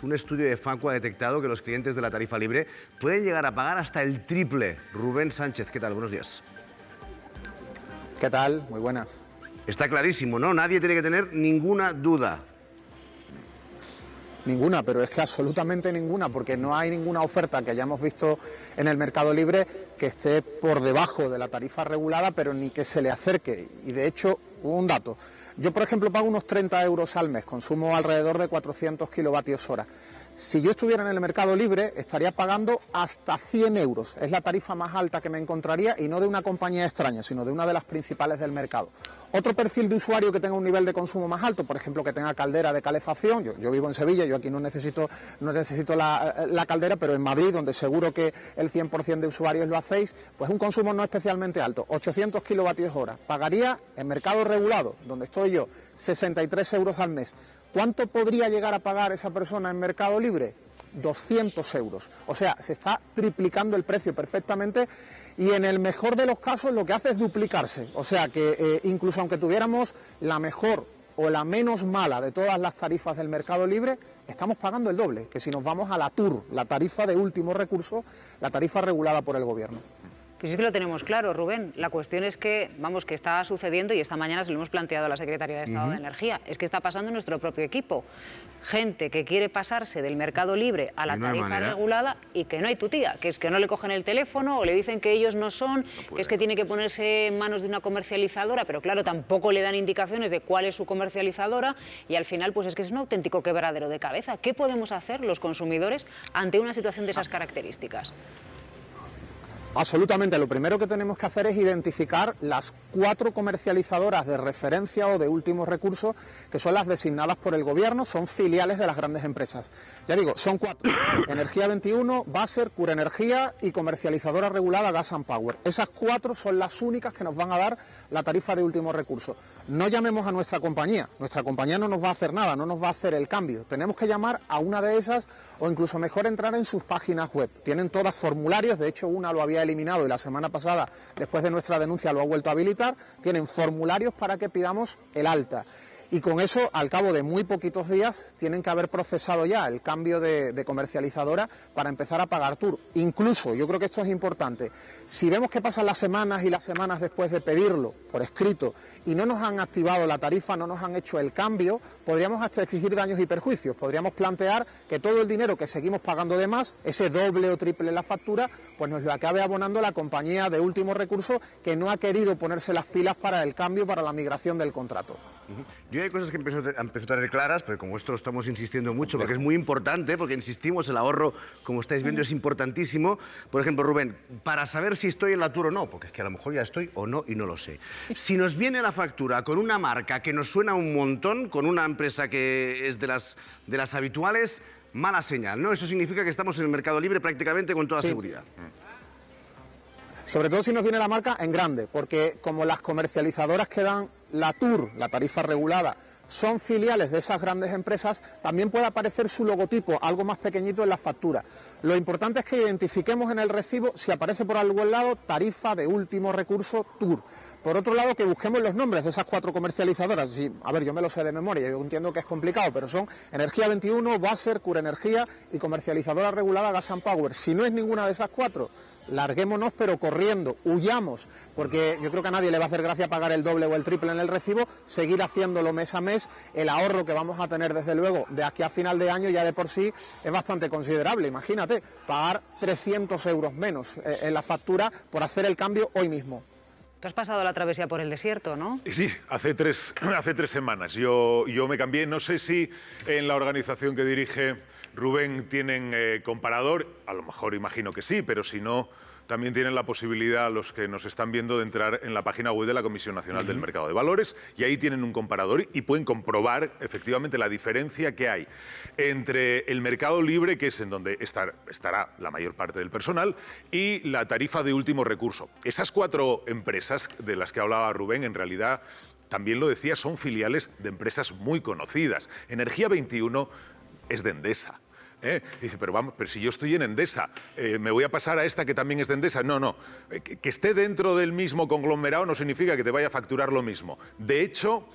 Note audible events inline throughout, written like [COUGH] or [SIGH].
Un estudio de Facua ha detectado que los clientes de la tarifa libre pueden llegar a pagar hasta el triple. Rubén Sánchez, ¿qué tal? Buenos días. ¿Qué tal? Muy buenas. Está clarísimo, ¿no? Nadie tiene que tener ninguna duda. Ninguna, pero es que absolutamente ninguna, porque no hay ninguna oferta que hayamos visto en el mercado libre que esté por debajo de la tarifa regulada, pero ni que se le acerque. Y de hecho, un dato. Yo, por ejemplo, pago unos 30 euros al mes, consumo alrededor de 400 kilovatios hora. Si yo estuviera en el mercado libre, estaría pagando hasta 100 euros. Es la tarifa más alta que me encontraría y no de una compañía extraña, sino de una de las principales del mercado. Otro perfil de usuario que tenga un nivel de consumo más alto, por ejemplo, que tenga caldera de calefacción. Yo, vivo en Sevilla, yo aquí no necesito, no necesito la, caldera, pero en Madrid, donde seguro que el 100% de usuarios lo hacéis, pues un consumo no especialmente alto, 800 kilovatios hora. Pagaría en mercado regulado, donde estoy yo, 63 euros al mes. ¿Cuánto podría llegar a pagar esa persona en Mercado Libre? 200 euros. O sea, se está triplicando el precio perfectamente y en el mejor de los casos lo que hace es duplicarse. O sea que eh, incluso aunque tuviéramos la mejor o la menos mala de todas las tarifas del mercado libre, estamos pagando el doble que si nos vamos a la TUR, la tarifa de último recurso, la tarifa regulada por el gobierno. Pues es que lo tenemos claro, Rubén. La cuestión es que, vamos, que está sucediendo y esta mañana se lo hemos planteado a la Secretaría de Estado de Energía. Es que está pasando en nuestro propio equipo. Gente que quiere pasarse del mercado libre a la tarifa regulada y que no hay tu tía, que es que no le cogen el teléfono o le dicen que ellos no son, que es que tiene que ponerse en manos de una comercializadora, pero claro, tampoco le dan indicaciones de cuál es su comercializadora y al final pues es que es un auténtico quebradero de cabeza. ¿Qué podemos hacer los consumidores ante una situación de esas características? Absolutamente. Lo primero que tenemos que hacer es identificar las cuatro comercializadoras de referencia o de último recurso, que son las designadas por el gobierno, son filiales de las grandes empresas. Ya digo, son cuatro. [COUGHS] Energía 21, Baser, Cura Energía y comercializadora regulada Gas and Power. Esas cuatro son las únicas que nos van a dar la tarifa de último recurso. No llamemos a nuestra compañía. Nuestra compañía no nos va a hacer nada, no nos va a hacer el cambio. Tenemos que llamar a una de esas o incluso mejor entrar en sus páginas web. Tienen todas formularios, de hecho una lo había eliminado y la semana pasada, después de nuestra denuncia, lo ha vuelto a habilitar, tienen formularios para que pidamos el alta y con eso, al cabo de muy poquitos días, tienen que haber procesado ya el cambio de, comercializadora para empezar a pagar tour. Incluso, yo creo que esto es importante, si vemos que pasan las semanas y las semanas después de pedirlo por escrito y no nos han activado la tarifa, no nos han hecho el cambio, podríamos hasta exigir daños y perjuicios. Podríamos plantear que todo el dinero que seguimos pagando de más, ese doble o triple la factura, pues nos lo acabe abonando la compañía de último recurso que no ha querido ponerse las pilas para el cambio, para la migración del contrato. Yo hay cosas que empiezo, a tener claras, pero como esto lo estamos insistiendo mucho, porque es muy importante, porque insistimos, el ahorro, como estáis viendo, es importantísimo. Por ejemplo, Rubén, para saber si estoy en la Tour o no, porque es que a lo mejor ya estoy o no y no lo sé. Si nos viene la factura con una marca que nos suena un montón, con una empresa que es de las, de las habituales, mala señal, ¿no? Eso significa que estamos en el mercado libre prácticamente con toda seguridad. Sobre todo si nos viene la marca en grande, porque como las comercializadoras que dan la TUR, la tarifa regulada, son filiales de esas grandes empresas, también puede aparecer su logotipo, algo más pequeñito en la factura. Lo importante es que identifiquemos en el recibo si aparece por algún lado tarifa de último recurso TUR. Por otro lado, que busquemos los nombres de esas cuatro comercializadoras. a ver, yo me lo sé de memoria, yo entiendo que es complicado, pero son Energía 21, Baser, Cura Energía y comercializadora regulada Gas and Power. Si no es ninguna de esas cuatro, larguémonos pero corriendo, huyamos, porque yo creo que a nadie le va a hacer gracia pagar el doble o el triple en el recibo, seguir haciéndolo mes a mes, el ahorro que vamos a tener desde luego de aquí a final de año ya de por sí es bastante considerable. Imagínate, pagar 300 euros menos eh, en la factura por hacer el cambio hoy mismo. Tú has pasado la travesía por el desierto, ¿no? Sí, hace tres, [CLEARS THROAT] hace tres semanas. Yo, yo me cambié, no sé si en la organización que dirige Rubén tienen eh, comparador, a lo mejor imagino que sí, pero si no, también tienen la posibilidad, los que nos están viendo, de entrar en la página web de la Comisión Nacional del Mercado de Valores y ahí tienen un comparador y pueden comprobar efectivamente la diferencia que hay entre el mercado libre, que es en donde estará la mayor parte del personal, y la tarifa de último recurso. Esas cuatro empresas de las que hablaba Rubén, en realidad, también lo decía, son filiales de empresas muy conocidas. Energía 21 es de Endesa. ¿Eh? dice, pero vamos, pero si yo estoy en Endesa, eh, ¿me voy a pasar a esta que también es de Endesa? No, no. Eh, que, esté dentro del mismo conglomerado no significa que te vaya a facturar lo mismo. De hecho,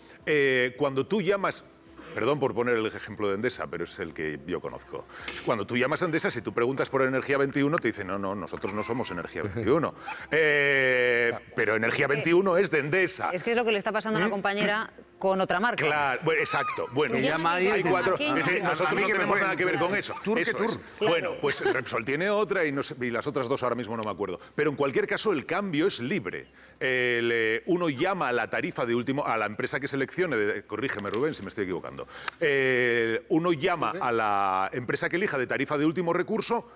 cuando tú llamas perdón por poner el ejemplo de Endesa, pero es el que yo conozco. Cuando tú llamas a Endesa, si tú preguntas por Energía 21, te dicen, no, no, nosotros no somos Energía [LAUGHS] 21. Eh, pero Energía 21 es de Endesa. Es que es lo que le está pasando a una compañera con otra marca. Claro, bueno, exacto. Bueno, Que llama ahí y hay cuatro. "Aquí es decir, no". nosotros no que tenemos nada que ver con eso. Tour que Eso tour. es. Claro. Bueno, pues Repsol tiene otra y, no sé- y las otras dos ahora mismo no me acuerdo. Pero en cualquier caso, el cambio es libre. El, eh, uno llama a la tarifa de último, a la empresa que seleccione, de- corrígeme Rubén si me estoy equivocando. Eh, uno llama a la empresa que elija de tarifa de último recurso.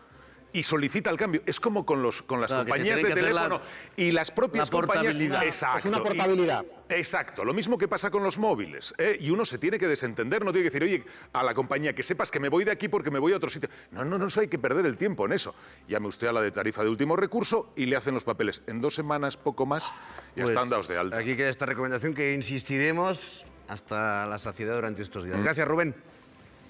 Y solicita el cambio. Es como con, los, con las Claro, que te compañías de la- teléfono y las propias la compañías. Exacto. Es una Y- portabilidad. Exacto, lo mismo que pasa con los móviles. ¿eh? Y uno se tiene que desentender, no tiene que decir, oye, a la compañía que sepas que me voy de aquí porque me voy a otro sitio. No, no, no, eso hay que perder el tiempo en eso. Llame usted a la de tarifa de último recurso y le hacen los papeles. En dos semanas, poco más, ya Pues, están dados de alta. Aquí queda esta recomendación que insistiremos hasta la saciedad durante estos días. Gracias, Rubén.